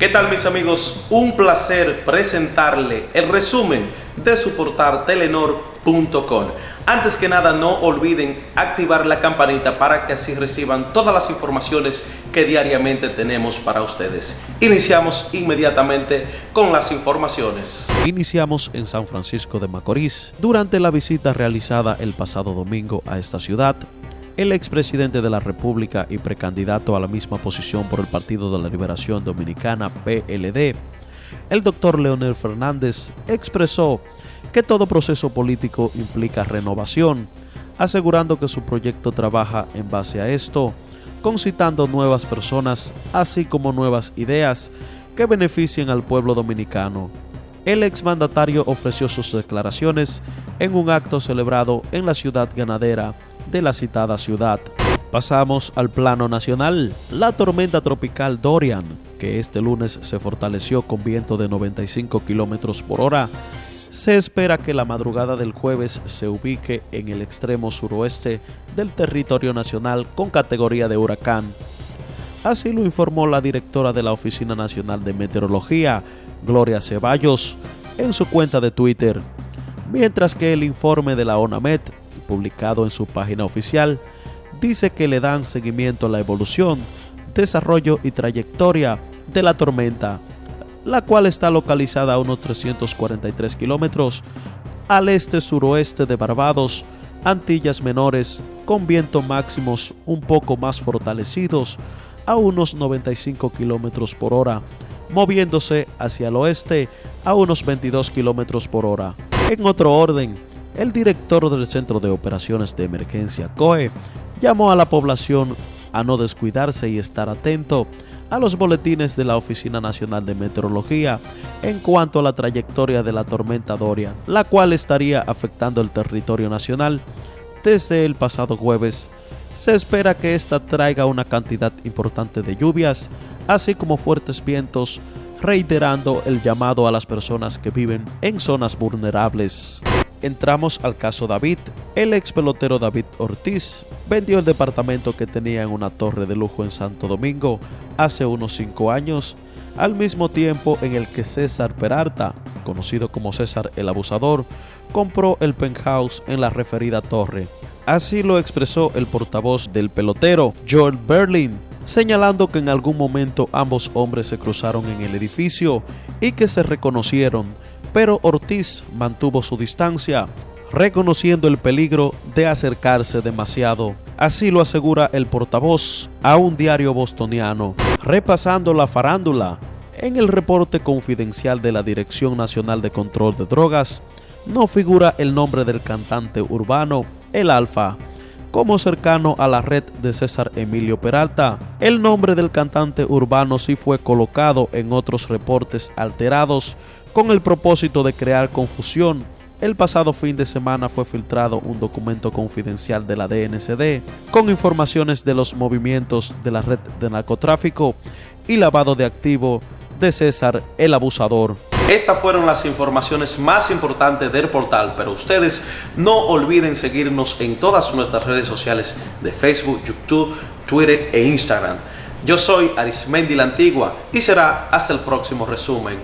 ¿Qué tal mis amigos? Un placer presentarle el resumen de su portal telenor.com. Antes que nada no olviden activar la campanita para que así reciban todas las informaciones que diariamente tenemos para ustedes. Iniciamos inmediatamente con las informaciones. Iniciamos en San Francisco de Macorís. Durante la visita realizada el pasado domingo a esta ciudad, el expresidente de la República y precandidato a la misma posición por el Partido de la Liberación Dominicana, PLD, el doctor Leonel Fernández, expresó que todo proceso político implica renovación, asegurando que su proyecto trabaja en base a esto, concitando nuevas personas, así como nuevas ideas que beneficien al pueblo dominicano. El exmandatario ofreció sus declaraciones en un acto celebrado en la ciudad ganadera de la citada ciudad. Pasamos al plano nacional. La tormenta tropical Dorian, que este lunes se fortaleció con viento de 95 kilómetros por hora, se espera que la madrugada del jueves se ubique en el extremo suroeste del territorio nacional con categoría de huracán. Así lo informó la directora de la Oficina Nacional de Meteorología, Gloria Ceballos, en su cuenta de Twitter, mientras que el informe de la ONAMET publicado en su página oficial, dice que le dan seguimiento a la evolución, desarrollo y trayectoria de la tormenta, la cual está localizada a unos 343 kilómetros al este-suroeste de Barbados, Antillas Menores, con vientos máximos un poco más fortalecidos a unos 95 kilómetros por hora, moviéndose hacia el oeste a unos 22 kilómetros por hora. En otro orden, el director del Centro de Operaciones de Emergencia COE llamó a la población a no descuidarse y estar atento a los boletines de la Oficina Nacional de Meteorología en cuanto a la trayectoria de la tormenta Doria, la cual estaría afectando el territorio nacional desde el pasado jueves. Se espera que esta traiga una cantidad importante de lluvias, así como fuertes vientos, reiterando el llamado a las personas que viven en zonas vulnerables entramos al caso David. El ex pelotero David Ortiz vendió el departamento que tenía en una torre de lujo en Santo Domingo hace unos 5 años, al mismo tiempo en el que César Peralta, conocido como César el Abusador, compró el penthouse en la referida torre. Así lo expresó el portavoz del pelotero, Joel Berlin, señalando que en algún momento ambos hombres se cruzaron en el edificio y que se reconocieron pero Ortiz mantuvo su distancia, reconociendo el peligro de acercarse demasiado. Así lo asegura el portavoz a un diario bostoniano. Repasando la farándula, en el reporte confidencial de la Dirección Nacional de Control de Drogas, no figura el nombre del cantante urbano, el Alfa, como cercano a la red de César Emilio Peralta. El nombre del cantante urbano sí fue colocado en otros reportes alterados con el propósito de crear confusión. El pasado fin de semana fue filtrado un documento confidencial de la DNCD con informaciones de los movimientos de la red de narcotráfico y lavado de activo de César el Abusador. Estas fueron las informaciones más importantes del portal, pero ustedes no olviden seguirnos en todas nuestras redes sociales de Facebook, YouTube, Twitter e Instagram. Yo soy Arismendi la Antigua y será hasta el próximo resumen.